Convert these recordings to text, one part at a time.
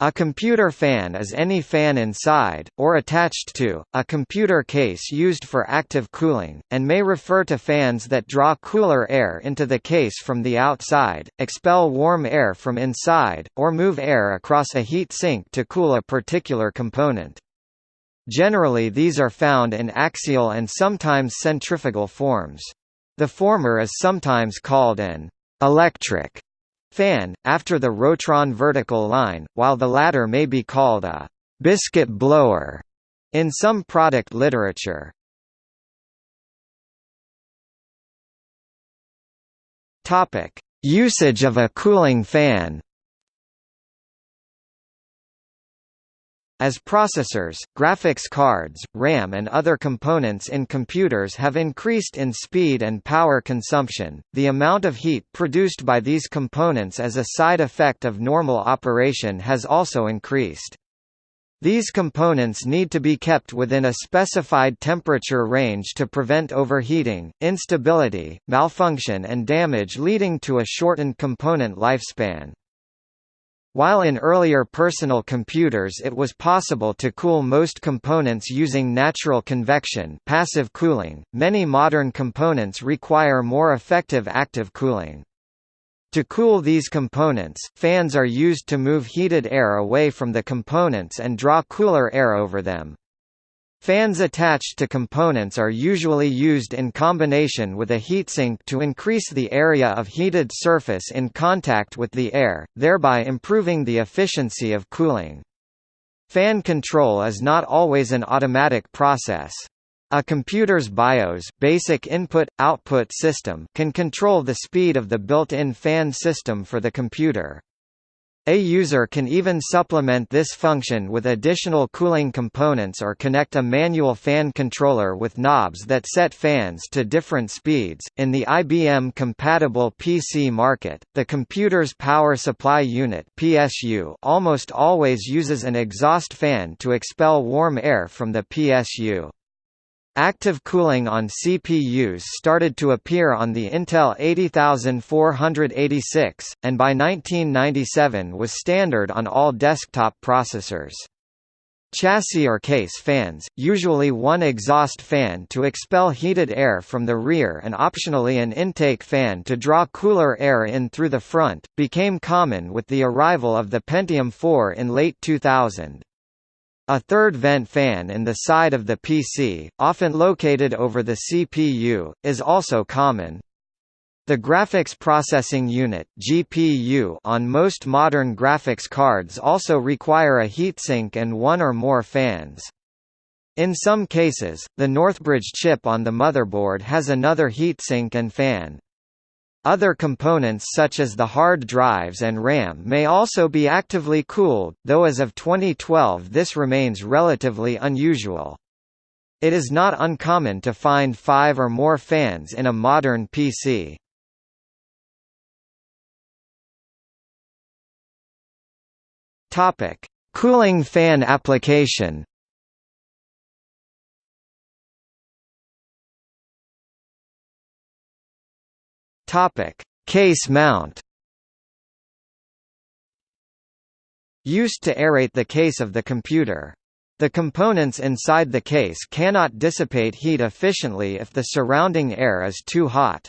A computer fan is any fan inside, or attached to, a computer case used for active cooling, and may refer to fans that draw cooler air into the case from the outside, expel warm air from inside, or move air across a heat sink to cool a particular component. Generally these are found in axial and sometimes centrifugal forms. The former is sometimes called an electric fan, after the Rotron vertical line, while the latter may be called a biscuit blower in some product literature. Usage of a cooling fan. As processors, graphics cards, RAM and other components in computers have increased in speed and power consumption, the amount of heat produced by these components as a side effect of normal operation has also increased. These components need to be kept within a specified temperature range to prevent overheating, instability, malfunction and damage leading to a shortened component lifespan. While in earlier personal computers it was possible to cool most components using natural convection passive cooling, many modern components require more effective active cooling. To cool these components, fans are used to move heated air away from the components and draw cooler air over them. Fans attached to components are usually used in combination with a heatsink to increase the area of heated surface in contact with the air, thereby improving the efficiency of cooling. Fan control is not always an automatic process. A computer's BIOS basic input-output system can control the speed of the built-in fan system for the computer. A user can even supplement this function with additional cooling components or connect a manual fan controller with knobs that set fans to different speeds. In the IBM compatible PC market, the computer's power supply unit (PSU) almost always uses an exhaust fan to expel warm air from the PSU. Active cooling on CPUs started to appear on the Intel 80486, and by 1997 was standard on all desktop processors. Chassis or case fans, usually one exhaust fan to expel heated air from the rear and optionally an intake fan to draw cooler air in through the front, became common with the arrival of the Pentium 4 in late 2000. A third vent fan in the side of the PC, often located over the CPU, is also common. The Graphics Processing Unit (GPU) on most modern graphics cards also require a heatsink and one or more fans. In some cases, the Northbridge chip on the motherboard has another heatsink and fan. Other components such as the hard drives and RAM may also be actively cooled, though as of 2012 this remains relatively unusual. It is not uncommon to find five or more fans in a modern PC. Cooling fan application. Topic: Case mount. Used to aerate the case of the computer. The components inside the case cannot dissipate heat efficiently if the surrounding air is too hot.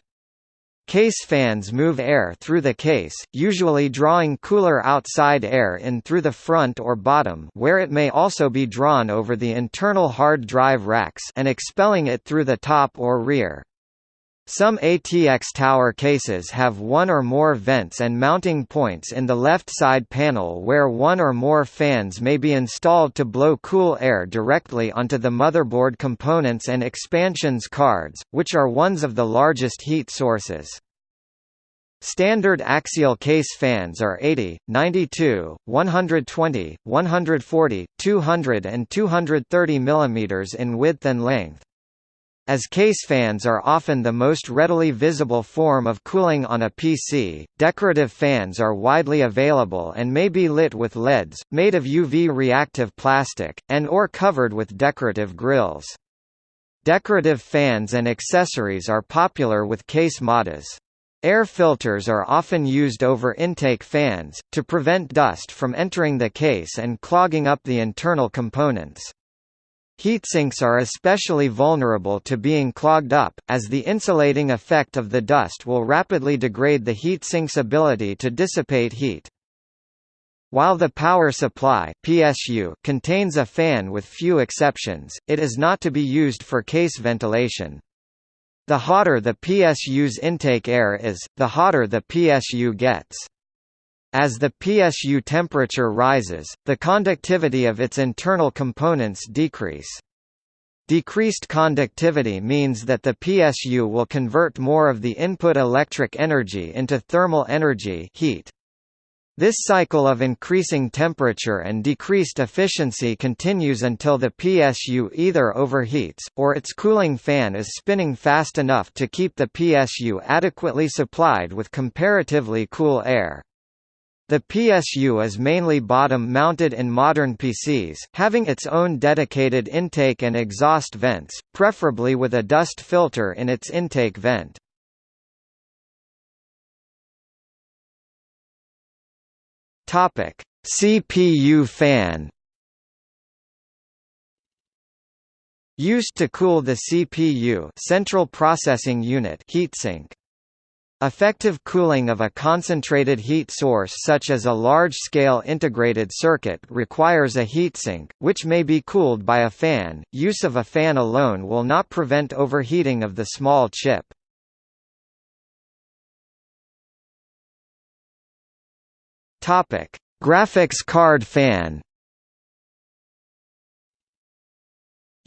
Case fans move air through the case, usually drawing cooler outside air in through the front or bottom where it may also be drawn over the internal hard drive racks and expelling it through the top or rear. Some ATX tower cases have one or more vents and mounting points in the left side panel where one or more fans may be installed to blow cool air directly onto the motherboard components and expansions cards, which are ones of the largest heat sources. Standard axial case fans are 80, 92, 120, 140, 200 and 230 mm in width and length. As case fans are often the most readily visible form of cooling on a PC, decorative fans are widely available and may be lit with LEDs, made of UV-reactive plastic, and or covered with decorative grills. Decorative fans and accessories are popular with case modders. Air filters are often used over intake fans, to prevent dust from entering the case and clogging up the internal components. Heatsinks are especially vulnerable to being clogged up, as the insulating effect of the dust will rapidly degrade the heatsink's ability to dissipate heat. While the power supply PSU contains a fan with few exceptions, it is not to be used for case ventilation. The hotter the PSU's intake air is, the hotter the PSU gets. As the PSU temperature rises, the conductivity of its internal components decrease. Decreased conductivity means that the PSU will convert more of the input electric energy into thermal energy heat. This cycle of increasing temperature and decreased efficiency continues until the PSU either overheats, or its cooling fan is spinning fast enough to keep the PSU adequately supplied with comparatively cool air. The PSU is mainly bottom-mounted in modern PCs, having its own dedicated intake and exhaust vents, preferably with a dust filter in its intake vent. CPU fan. Used to cool the CPU, central processing unit heatsink. Effective cooling of a concentrated heat source such as a large-scale integrated circuit requires a heatsink, which may be cooled by a fan. Use of a fan alone will not prevent overheating of the small chip. Topic: Graphics card fan.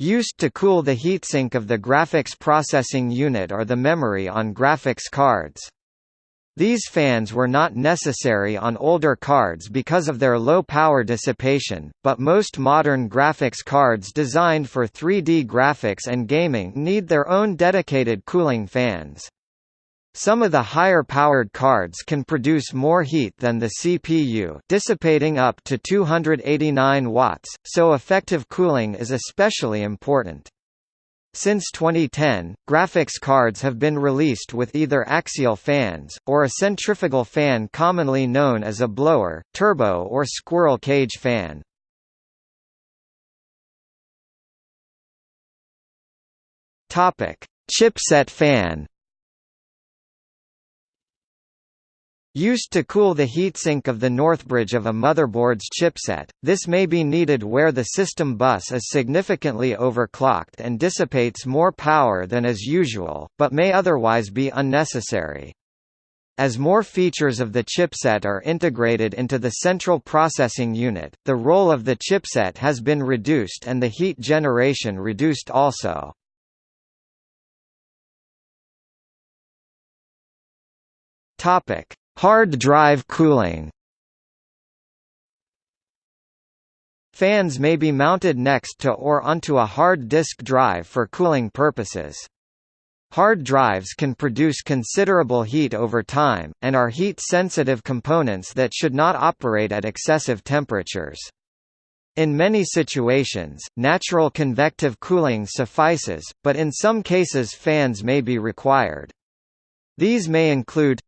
Used to cool the heatsink of the graphics processing unit or the memory on graphics cards. These fans were not necessary on older cards because of their low power dissipation, but most modern graphics cards designed for 3D graphics and gaming need their own dedicated cooling fans. Some of the higher-powered cards can produce more heat than the CPU dissipating up to 289 watts, so effective cooling is especially important. Since 2010, graphics cards have been released with either axial fans, or a centrifugal fan commonly known as a blower, turbo or squirrel cage fan. Chipset fan Used to cool the heatsink of the northbridge of a motherboard's chipset, this may be needed where the system bus is significantly overclocked and dissipates more power than is usual, but may otherwise be unnecessary. As more features of the chipset are integrated into the central processing unit, the role of the chipset has been reduced and the heat generation reduced also. Topic: Hard drive cooling Fans may be mounted next to or onto a hard disk drive for cooling purposes. Hard drives can produce considerable heat over time, and are heat-sensitive components that should not operate at excessive temperatures. In many situations, natural convective cooling suffices, but in some cases fans may be required. These may include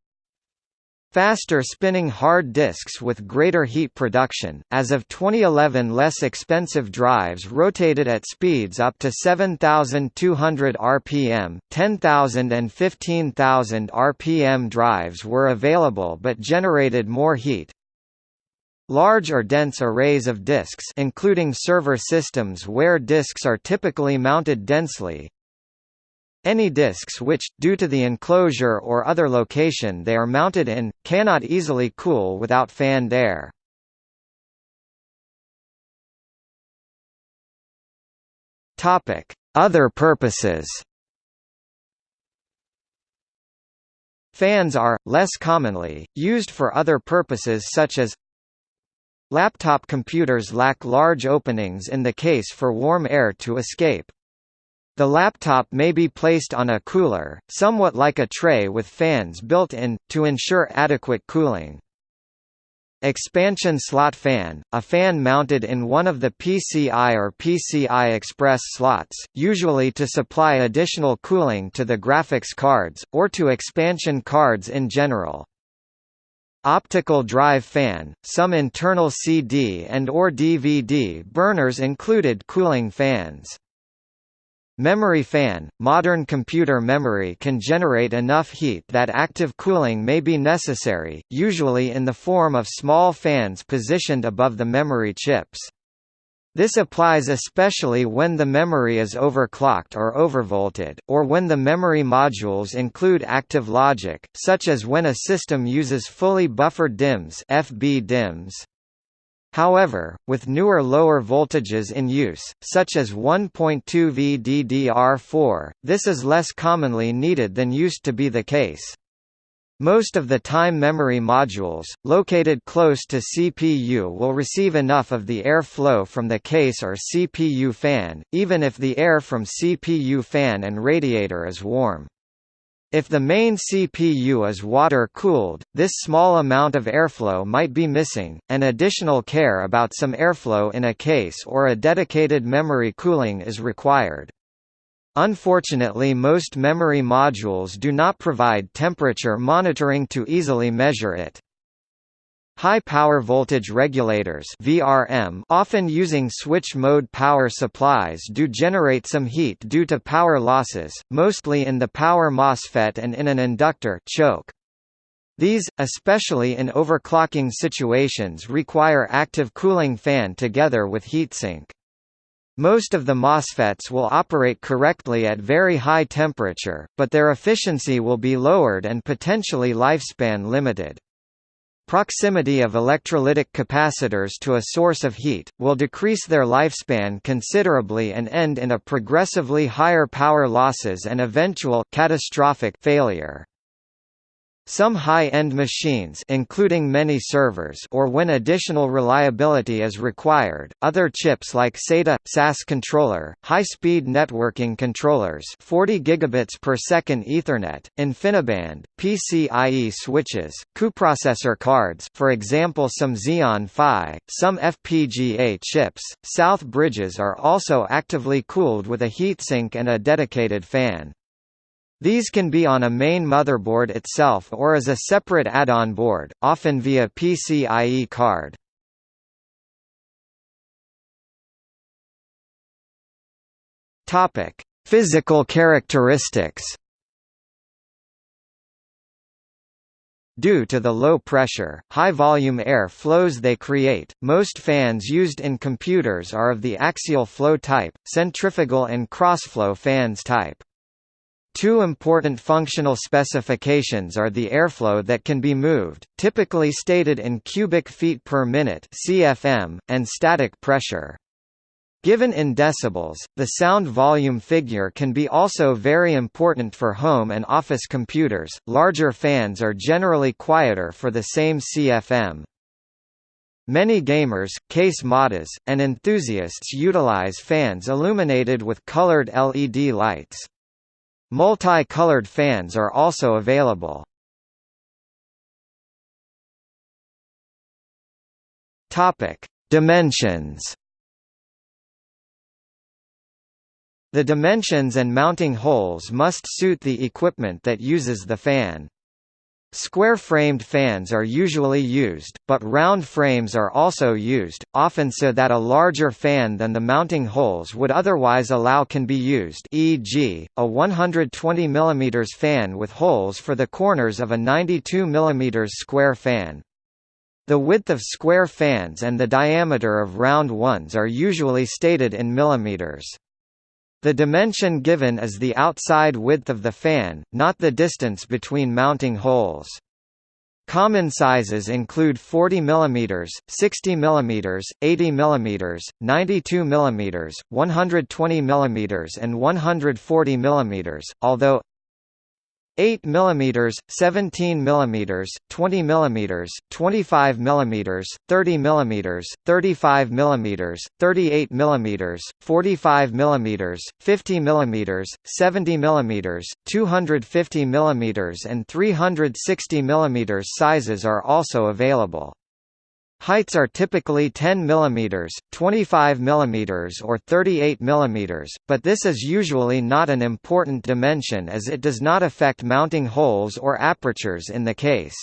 Faster spinning hard disks with greater heat production. As of 2011, less expensive drives rotated at speeds up to 7,200 rpm, 10,000 and 15,000 rpm drives were available but generated more heat. Large or dense arrays of disks including server systems where disks are typically mounted densely, any disks which, due to the enclosure or other location they are mounted in, cannot easily cool without fanned air. Other purposes Fans are, less commonly, used for other purposes such as Laptop computers lack large openings in the case for warm air to escape. The laptop may be placed on a cooler, somewhat like a tray with fans built in, to ensure adequate cooling. Expansion slot fan – a fan mounted in one of the PCI or PCI Express slots, usually to supply additional cooling to the graphics cards, or to expansion cards in general. Optical drive fan – Some internal CD and or DVD burners included cooling fans. Memory fan – Modern computer memory can generate enough heat that active cooling may be necessary, usually in the form of small fans positioned above the memory chips. This applies especially when the memory is overclocked or overvolted, or when the memory modules include active logic, such as when a system uses fully buffered DIMMs, FB DIMMs. However, with newer lower voltages in use, such as 1.2 VDDR4, this is less commonly needed than used to be the case. Most of the time memory modules, located close to CPU will receive enough of the air flow from the case or CPU fan, even if the air from CPU fan and radiator is warm. If the main CPU is water-cooled, this small amount of airflow might be missing, and additional care about some airflow in a case or a dedicated memory cooling is required. Unfortunately most memory modules do not provide temperature monitoring to easily measure it. High power voltage regulators VRM often using switch mode power supplies do generate some heat due to power losses, mostly in the power MOSFET and in an inductor choke. These, especially in overclocking situations require active cooling fan together with heatsink. Most of the MOSFETs will operate correctly at very high temperature, but their efficiency will be lowered and potentially lifespan limited. Proximity of electrolytic capacitors to a source of heat, will decrease their lifespan considerably and end in a progressively higher power losses and eventual catastrophic failure. Some high-end machines including many servers or when additional reliability is required, other chips like SATA, SAS controller, high-speed networking controllers 40 gigabits per second Ethernet, InfiniBand, PCIe switches, coprocessor cards for example some Xeon Phi, some FPGA chips, south bridges are also actively cooled with a heatsink and a dedicated fan. These can be on a main motherboard itself or as a separate add-on board, often via PCIe card. Topic: Physical characteristics. Due to the low pressure, high-volume air flows they create, most fans used in computers are of the axial flow type, centrifugal and crossflow fans type. Two important functional specifications are the airflow that can be moved, typically stated in cubic feet per minute (cfm), and static pressure. Given in decibels, the sound volume figure can be also very important for home and office computers. Larger fans are generally quieter for the same CFM. Many gamers, case modders, and enthusiasts utilize fans illuminated with colored LED lights. Multi-colored fans are also available. Topic: Dimensions. The dimensions and mounting holes must suit the equipment that uses the fan. Square-framed fans are usually used, but round frames are also used, often so that a larger fan than the mounting holes would otherwise allow can be used e.g., a 120 mm fan with holes for the corners of a 92 mm square fan. The width of square fans and the diameter of round ones are usually stated in millimeters. The dimension given is the outside width of the fan, not the distance between mounting holes. Common sizes include 40 mm, 60 mm, 80 mm, 92 mm, 120 mm and 140 mm, although 8 mm, 17 mm, 20 mm, 25 mm, 30 mm, 35 mm, 38 mm, 45 mm, 50 mm, 70 mm, 250 mm and 360 mm sizes are also available. Heights are typically 10 mm, 25 mm or 38 mm, but this is usually not an important dimension as it does not affect mounting holes or apertures in the case.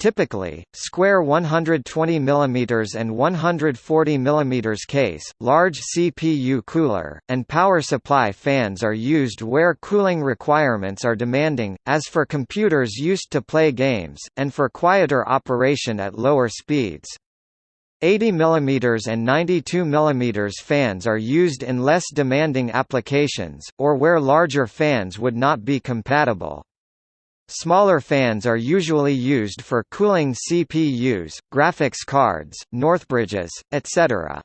Typically, square 120 mm and 140 mm case, large CPU cooler, and power supply fans are used where cooling requirements are demanding, as for computers used to play games, and for quieter operation at lower speeds. 80 mm and 92 mm fans are used in less demanding applications, or where larger fans would not be compatible. Smaller fans are usually used for cooling CPUs, graphics cards, Northbridges, etc.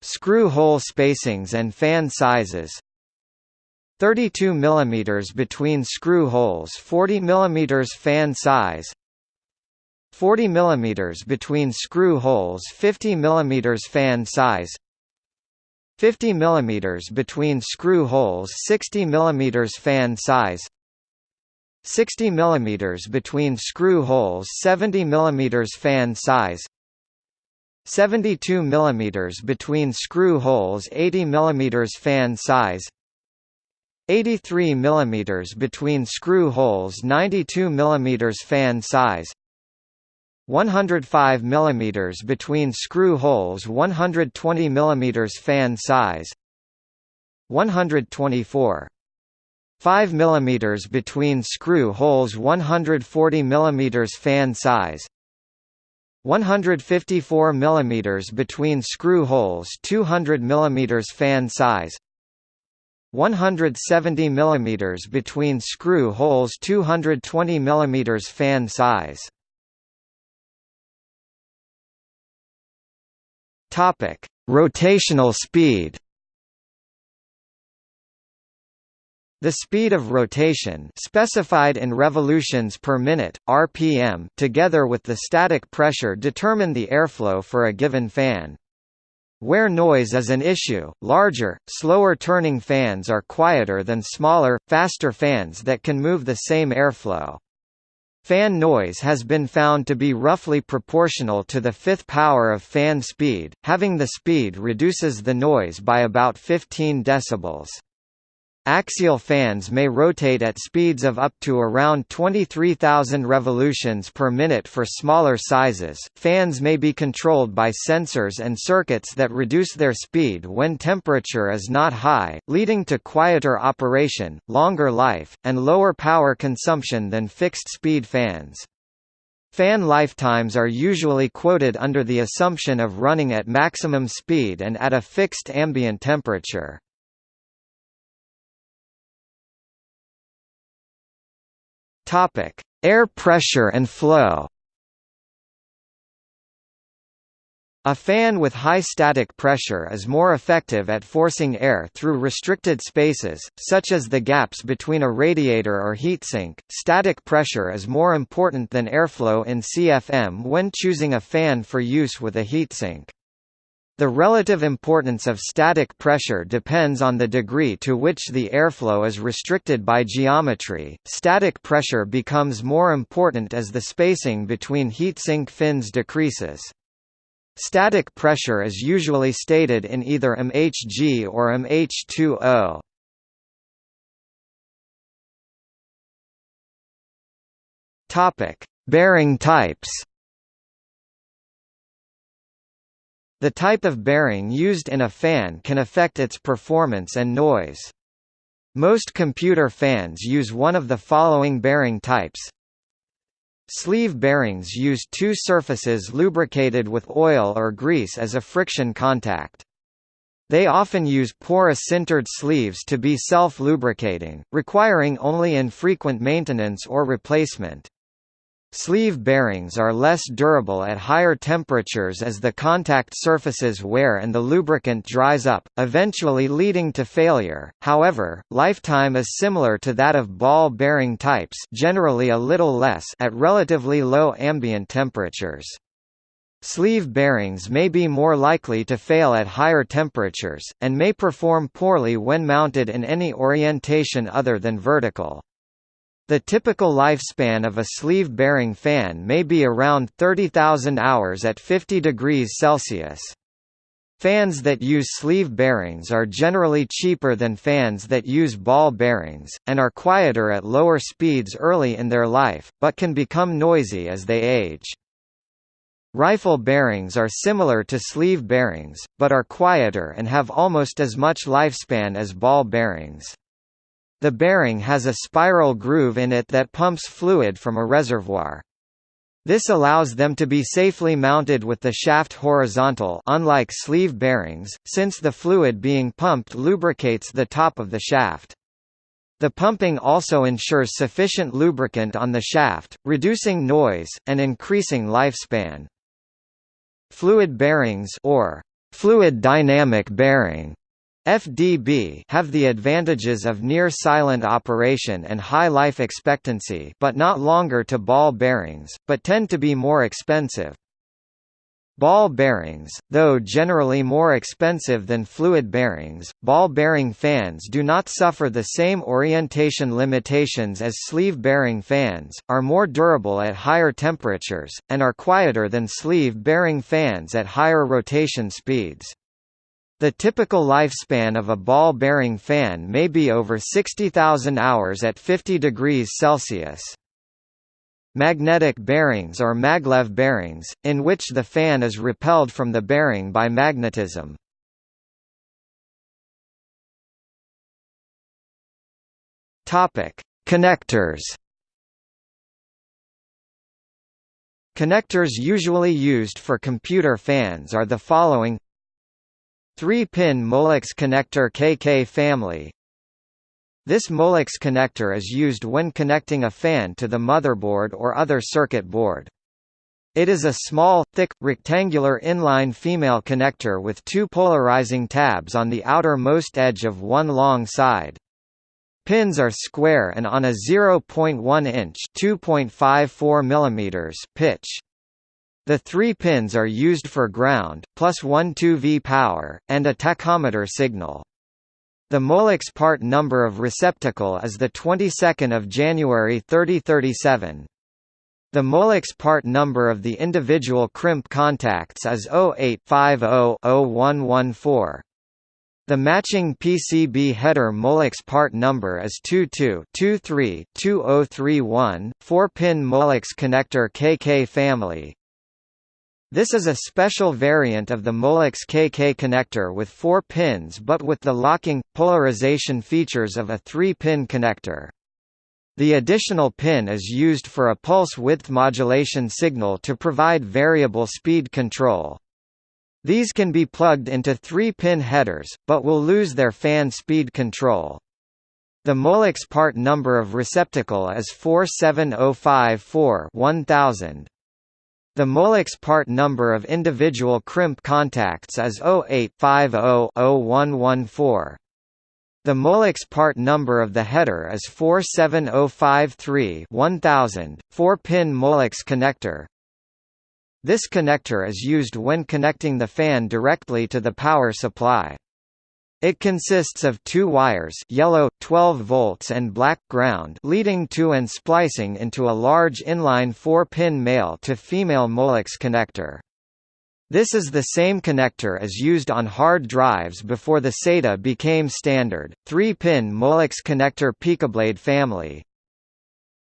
Screw hole spacings and fan sizes. 32 mm between screw holes 40 mm fan size. 40 mm between screw holes 50 mm fan size. 50 mm between screw holes 60 mm fan size 60 mm between screw holes 70 mm fan size 72 mm between screw holes 80 mm fan size 83 mm between screw holes 92 mm fan size 105 mm between screw holes 120 mm fan size 124 5 mm between screw holes 140 mm fan size 154 mm between screw holes 200 mm fan size 170 mm between screw holes 220 mm fan size. Topic Rotational speed The speed of rotation specified in revolutions per minute, RPM together with the static pressure determine the airflow for a given fan. Where noise is an issue, larger, slower turning fans are quieter than smaller, faster fans that can move the same airflow. Fan noise has been found to be roughly proportional to the fifth power of fan speed, having the speed reduces the noise by about 15 decibels. Axial fans may rotate at speeds of up to around 23,000 revolutions per minute for smaller sizes. Fans may be controlled by sensors and circuits that reduce their speed when temperature is not high, leading to quieter operation, longer life, and lower power consumption than fixed-speed fans. Fan lifetimes are usually quoted under the assumption of running at maximum speed and at a fixed ambient temperature. Topic: Air pressure and flow. A fan with high static pressure is more effective at forcing air through restricted spaces, such as the gaps between a radiator or heatsink. Static pressure is more important than airflow in CFM when choosing a fan for use with a heatsink. The relative importance of static pressure depends on the degree to which the airflow is restricted by geometry. Static pressure becomes more important as the spacing between heatsink fins decreases. Static pressure is usually stated in either mHg or mH2O. Topic: Bearing types. The type of bearing used in a fan can affect its performance and noise. Most computer fans use one of the following bearing types. Sleeve bearings use two surfaces lubricated with oil or grease as a friction contact. They often use porous sintered sleeves to be self-lubricating, requiring only infrequent maintenance or replacement. Sleeve bearings are less durable at higher temperatures as the contact surfaces wear and the lubricant dries up, eventually leading to failure. However, lifetime is similar to that of ball bearing types, generally a little less at relatively low ambient temperatures. Sleeve bearings may be more likely to fail at higher temperatures, and may perform poorly when mounted in any orientation other than vertical. The typical lifespan of a sleeve bearing fan may be around 30,000 hours at 50 degrees Celsius. Fans that use sleeve bearings are generally cheaper than fans that use ball bearings, and are quieter at lower speeds early in their life, but can become noisy as they age. Rifle bearings are similar to sleeve bearings, but are quieter and have almost as much lifespan as ball bearings. The bearing has a spiral groove in it that pumps fluid from a reservoir. This allows them to be safely mounted with the shaft horizontal unlike sleeve bearings, since the fluid being pumped lubricates the top of the shaft. The pumping also ensures sufficient lubricant on the shaft, reducing noise, and increasing lifespan. Fluid bearings or fluid dynamic bearing FDB have the advantages of near-silent operation and high life expectancy but not longer to ball bearings, but tend to be more expensive. Ball bearings, though generally more expensive than fluid bearings, ball bearing fans do not suffer the same orientation limitations as sleeve bearing fans, are more durable at higher temperatures, and are quieter than sleeve bearing fans at higher rotation speeds. The typical lifespan of a ball bearing fan may be over 60,000 hours at 50 degrees Celsius. Magnetic bearings or maglev bearings, in which the fan is repelled from the bearing by magnetism. Connectors. Connectors usually used for computer fans are the following 3-pin Molex connector KK family This Molex connector is used when connecting a fan to the motherboard or other circuit board. It is a small, thick, rectangular inline female connector with two polarizing tabs on the outermost edge of one long side. Pins are square and on a 0.1 inch (2.54 mm) pitch. The three pins are used for ground, plus 1 2V power, and a tachometer signal. The Molex part number of receptacle is the 22nd of January 3037. The Molex part number of the individual crimp contacts is 0850-0114. The matching PCB header Molex part number is 22-23-2031, 4-pin Molex connector KK family, this is a special variant of the Molex KK connector with four pins but with the locking, polarization features of a three-pin connector. The additional pin is used for a pulse width modulation signal to provide variable speed control. These can be plugged into three-pin headers, but will lose their fan speed control. The Molex part number of receptacle is 47054 1000. The Molex part number of individual crimp contacts is 0850-0114. The Molex part number of the header is 47053 1000, 4-pin Molex connector. This connector is used when connecting the fan directly to the power supply. It consists of two wires yellow, 12 volts and black ground leading to and splicing into a large inline 4-pin male-to-female Molex connector. This is the same connector as used on hard drives before the SATA became standard, 3-pin Molex connector Picoblade family.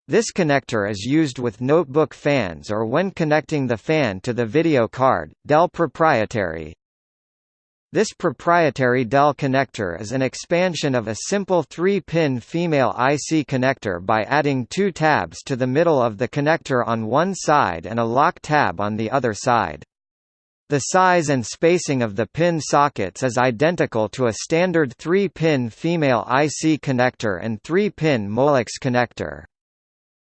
This connector is used with notebook fans or when connecting the fan to the video card, Dell proprietary, this proprietary Dell connector is an expansion of a simple 3-pin female IC connector by adding two tabs to the middle of the connector on one side and a lock tab on the other side. The size and spacing of the pin sockets is identical to a standard 3-pin female IC connector and 3-pin Molex connector.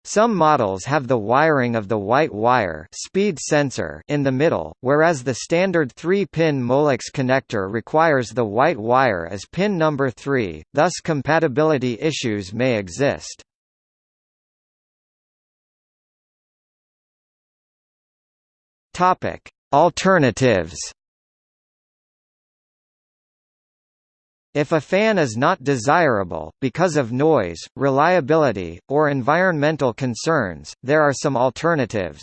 Some models have the wiring of the white wire speed sensor in the middle, whereas the standard 3-pin Molex connector requires the white wire as pin number 3, thus compatibility issues may exist. Alternatives If a fan is not desirable, because of noise, reliability, or environmental concerns, there are some alternatives.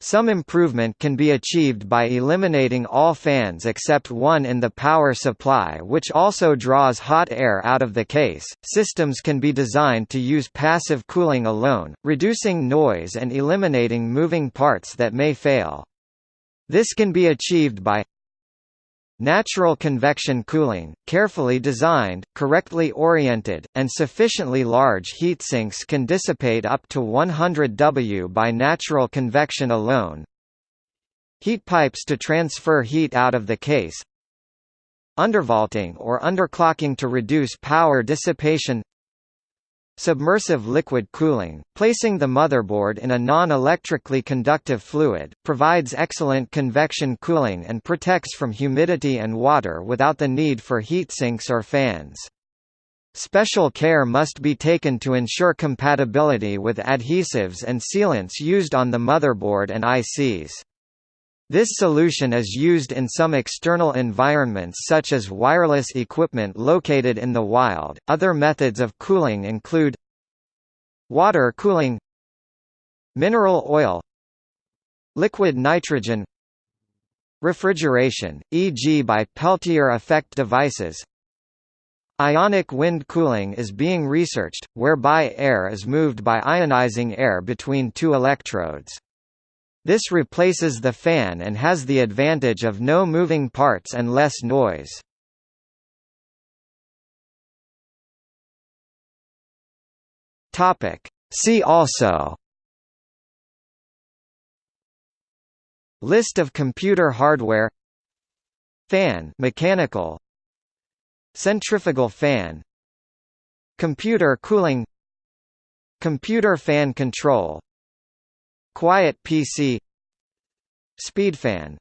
Some improvement can be achieved by eliminating all fans except one in the power supply which also draws hot air out of the case. Systems can be designed to use passive cooling alone, reducing noise and eliminating moving parts that may fail. This can be achieved by Natural convection cooling, carefully designed, correctly oriented, and sufficiently large heat sinks can dissipate up to 100 W by natural convection alone. Heat pipes to transfer heat out of the case. Undervolting or underclocking to reduce power dissipation Submersive liquid cooling, placing the motherboard in a non-electrically conductive fluid, provides excellent convection cooling and protects from humidity and water without the need for heat sinks or fans. Special care must be taken to ensure compatibility with adhesives and sealants used on the motherboard and ICs. This solution is used in some external environments such as wireless equipment located in the wild. Other methods of cooling include water cooling, mineral oil, liquid nitrogen, refrigeration, e.g. by Peltier effect devices. Ionic wind cooling is being researched, whereby air is moved by ionizing air between two electrodes. This replaces the fan and has the advantage of no moving parts and less noise. Topic. See also. List of computer hardware. Fan mechanical. Centrifugal fan. Computer cooling. Computer fan control Quiet PC Speedfan